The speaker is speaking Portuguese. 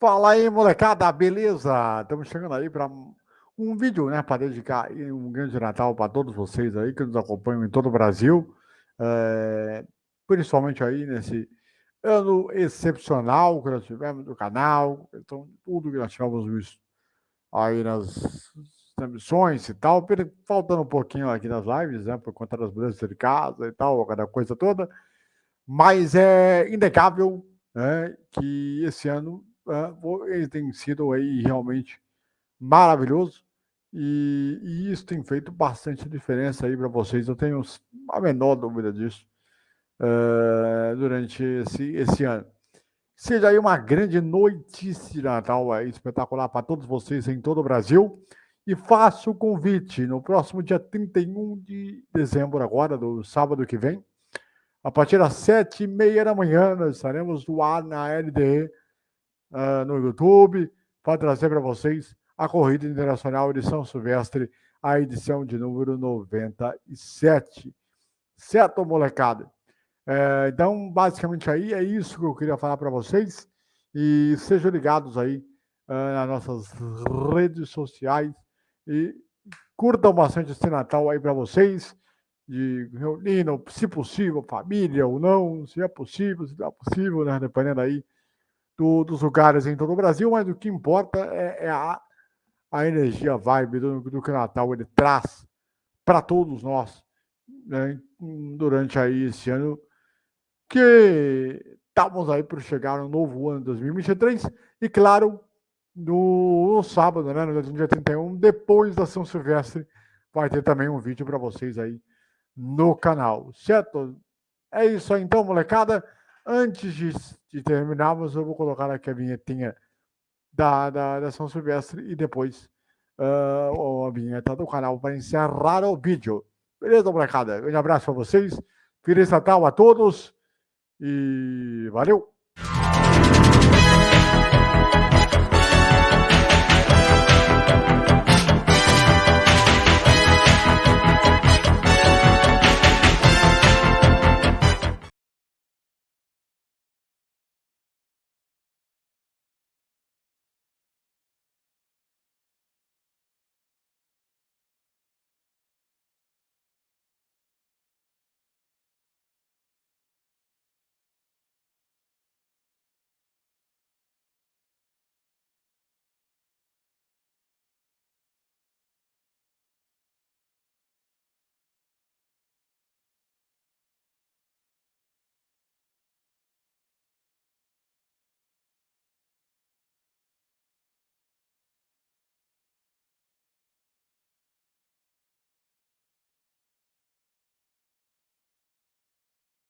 Fala aí, molecada, beleza? Estamos chegando aí para um vídeo, né, para dedicar um grande Natal para todos vocês aí que nos acompanham em todo o Brasil, é, principalmente aí nesse ano excepcional que nós tivemos no canal, então tudo que nós tivemos aí nas transmissões e tal, faltando um pouquinho aqui nas lives, né, por conta das mudanças de casa e tal, cada coisa toda, mas é inegável né, que esse ano ele tem sido aí realmente maravilhoso e, e isso tem feito bastante diferença aí para vocês. Eu tenho a menor dúvida disso uh, durante esse, esse ano. Seja aí uma grande noite de Natal aí, espetacular para todos vocês em todo o Brasil. E faço o convite no próximo dia 31 de dezembro, agora, do sábado que vem, a partir das sete e meia da manhã, nós estaremos no ar na LDE uh, no YouTube para trazer para vocês a Corrida Internacional de São Silvestre, a edição de número 97. Certo, molecada? É, então, basicamente aí é isso que eu queria falar para vocês. E sejam ligados aí uh, nas nossas redes sociais e curtam bastante esse Natal aí para vocês, de reunindo, se possível, família ou não, se é possível, se não é possível, né? Dependendo aí do, dos lugares em todo o Brasil, mas o que importa é, é a, a energia, vibe do, do que o Natal ele traz para todos nós né, durante aí esse ano que estamos aí para chegar no novo ano 2023 e claro no, no sábado, né, no dia 31, depois da São Silvestre, vai ter também um vídeo para vocês aí no canal, certo? É isso aí então, molecada. Antes de, de terminarmos, eu vou colocar aqui a vinhetinha da, da, da São Silvestre e depois uh, a vinheta do canal para encerrar o vídeo. Beleza, molecada? Um abraço para vocês. Feliz Natal a todos e valeu!